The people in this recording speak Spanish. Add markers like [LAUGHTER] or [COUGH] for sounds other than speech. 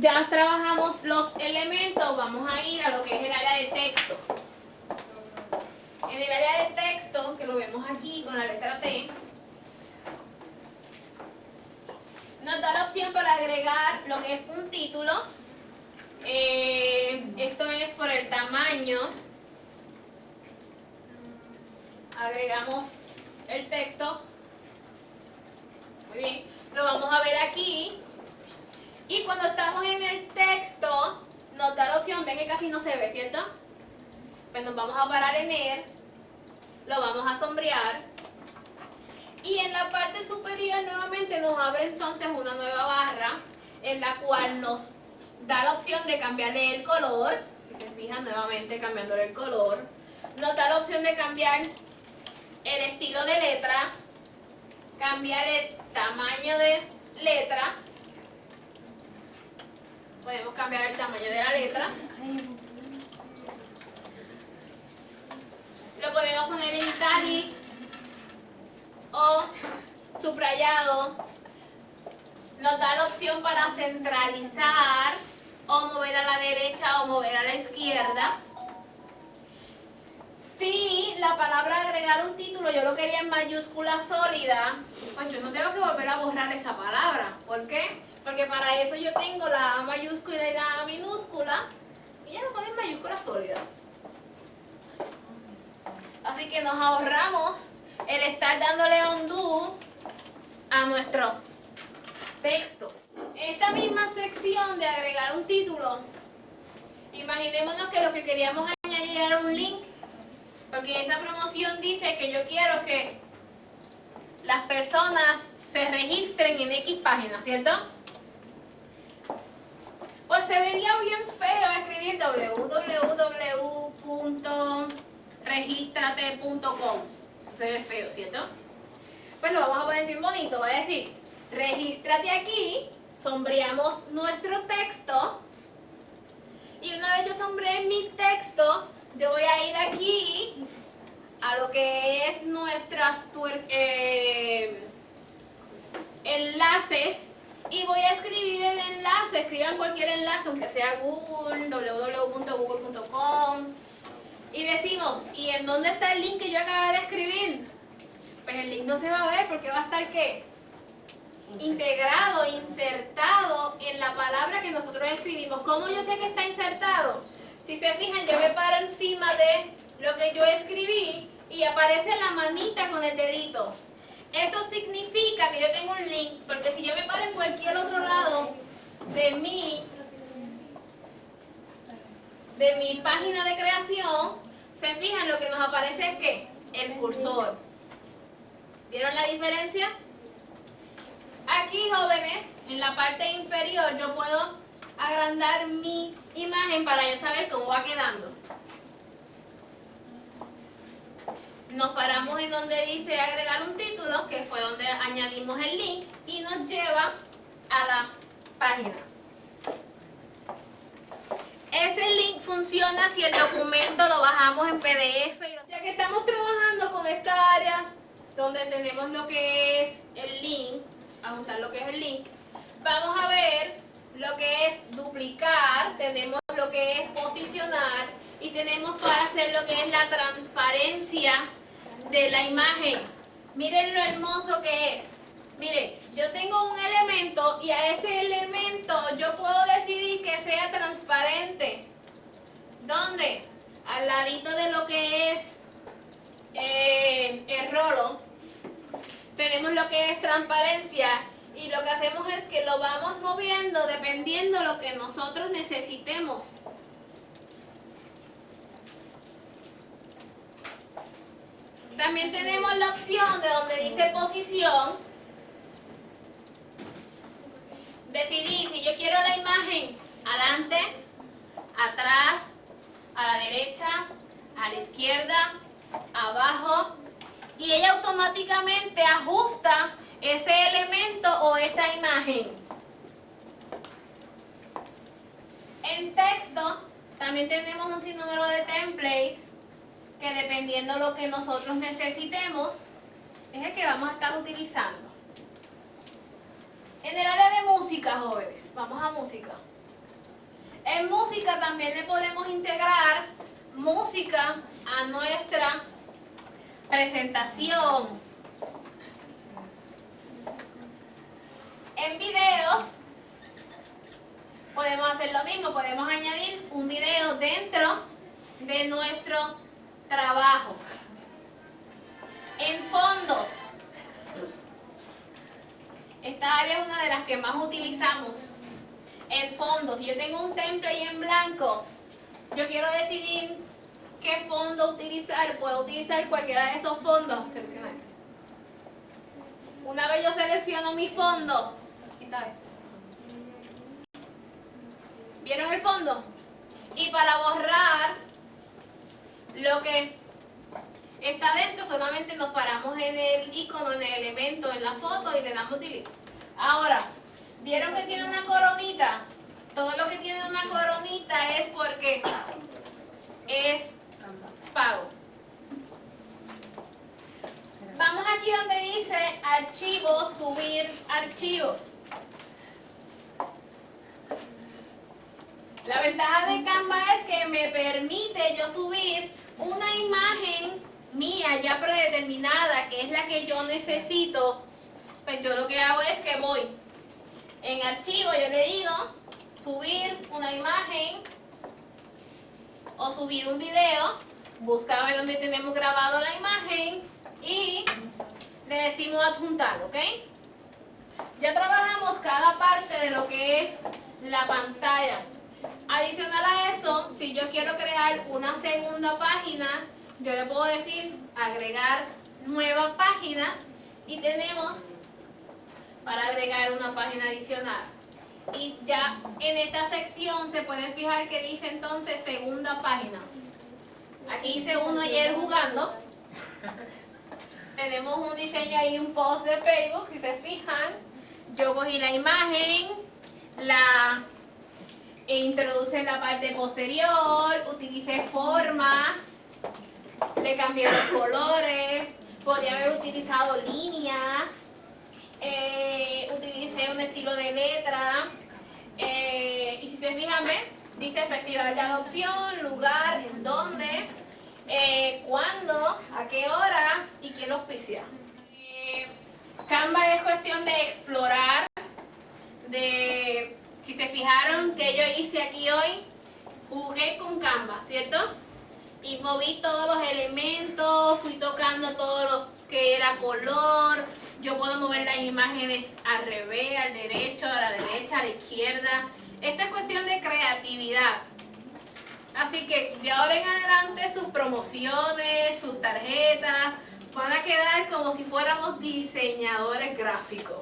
ya trabajamos los elementos, vamos a ir a lo que es el área de texto. En el área de texto, que lo vemos aquí con la letra T, nos da la opción para agregar lo que es un título. Eh, esto es por el tamaño. Agregamos el texto. Muy bien. Lo vamos a ver aquí. Y cuando estamos en el texto, nos da la opción, ven que casi no se ve, ¿cierto? Pues nos vamos a parar en él. Lo vamos a sombrear y en la parte superior nuevamente nos abre entonces una nueva barra en la cual nos da la opción de cambiarle el color. Si se fijan nuevamente cambiándole el color. Nos da la opción de cambiar el estilo de letra, cambiar el tamaño de letra. Podemos cambiar el tamaño de la letra. Lo podemos poner en italic o subrayado nos da la opción para centralizar o mover a la derecha o mover a la izquierda. Si la palabra agregar un título yo lo quería en mayúscula sólida, pues yo no tengo que volver a borrar esa palabra. ¿Por qué? Porque para eso yo tengo la A mayúscula y la A minúscula y ya lo pongo en mayúscula sólida. Así que nos ahorramos el estar dándole undo a nuestro texto. Esta misma sección de agregar un título, imaginémonos que lo que queríamos añadir era un link, porque esa promoción dice que yo quiero que las personas se registren en X página, ¿cierto? Pues se vería bien feo escribir www.registrate.com se ve feo, ¿cierto? Pues lo vamos a poner bien bonito, va a decir, regístrate aquí, sombreamos nuestro texto, y una vez yo sombreé mi texto, yo voy a ir aquí a lo que es nuestras eh, enlaces y voy a escribir el enlace, escriban cualquier enlace, aunque sea Google, www.google.com, y decimos, ¿y en dónde está el link que yo acabé de escribir? Pues el link no se va a ver porque va a estar ¿qué? Integrado, insertado en la palabra que nosotros escribimos. ¿Cómo yo sé que está insertado? Si se fijan, yo me paro encima de lo que yo escribí y aparece la manita con el dedito. Esto significa que yo tengo un link, porque si yo me paro en cualquier otro lado de mi de mi página de creación, se fijan lo que nos aparece es que el cursor. ¿Vieron la diferencia? Aquí, jóvenes, en la parte inferior yo puedo agrandar mi imagen para yo saber cómo va quedando. Nos paramos en donde dice agregar un título, que fue donde añadimos el link, y nos lleva a la página. Ese link funciona si el documento lo bajamos en PDF. Ya que estamos trabajando con esta área donde tenemos lo que es el link, vamos a usar lo que es el link, vamos a ver lo que es duplicar, tenemos lo que es posicionar y tenemos para hacer lo que es la transparencia de la imagen. Miren lo hermoso que es. Mire, yo tengo un elemento y a ese elemento yo puedo decidir que sea transparente. ¿Dónde? Al ladito de lo que es eh, el rolo. Tenemos lo que es transparencia y lo que hacemos es que lo vamos moviendo dependiendo de lo que nosotros necesitemos. También tenemos la opción de donde dice posición, decidir si yo quiero la imagen adelante, atrás, a la derecha, a la izquierda, abajo, y ella automáticamente ajusta ese elemento o esa imagen. En texto también tenemos un sinnúmero de templates que dependiendo lo que nosotros necesitemos es el que vamos a estar utilizando. En el área de música, jóvenes, vamos a música. En música también le podemos integrar música a nuestra presentación. En videos podemos hacer lo mismo, podemos añadir un video dentro de nuestro trabajo. En fondos, esta área es una de las que más utilizamos. En fondos, si yo tengo un template ahí en blanco, yo quiero decidir qué fondo utilizar, puedo utilizar cualquiera de esos fondos. Una vez yo selecciono mi fondo, ¿vieron el fondo? Y para borrar lo que está dentro, solamente nos paramos en el icono, en el elemento, en la foto y le damos delete. Ahora, ¿vieron que tiene una coronita? Todo lo que tiene una coronita es porque es pago. Vamos aquí donde dice archivos, subir archivos. La ventaja de Canva es que me permite yo subir una imagen mía ya predeterminada, que es la que yo necesito. Pues yo lo que hago es que voy en archivo, yo le digo subir una imagen o subir un video, busca ver dónde tenemos grabado la imagen y le decimos adjuntar, ¿ok? Ya trabajamos cada parte de lo que es la pantalla. Adicional a eso, si yo quiero crear una segunda página, yo le puedo decir agregar nueva página y tenemos para agregar una página adicional. Y ya en esta sección se pueden fijar que dice entonces segunda página. Aquí hice uno ayer jugando. [LAUGHS] Tenemos un diseño ahí, un post de Facebook, si se fijan. Yo cogí la imagen, e la parte posterior, utilicé formas, le cambié los colores, podría haber utilizado líneas, eh, utilicé un estilo de letra, eh, y si se fijan, dice efectivar la adopción, lugar, en dónde, eh, cuándo, a qué hora y quién lo auspicia. Canva es cuestión de explorar, de si se fijaron que yo hice aquí hoy, jugué con Canva, ¿cierto? Y moví todos los elementos, fui tocando todo lo que era color, yo puedo mover las imágenes al revés, al derecho, a la derecha, a la izquierda. Esta es cuestión de creatividad. Así que de ahora en adelante sus promociones, sus tarjetas, van a quedar como si fuéramos diseñadores gráficos.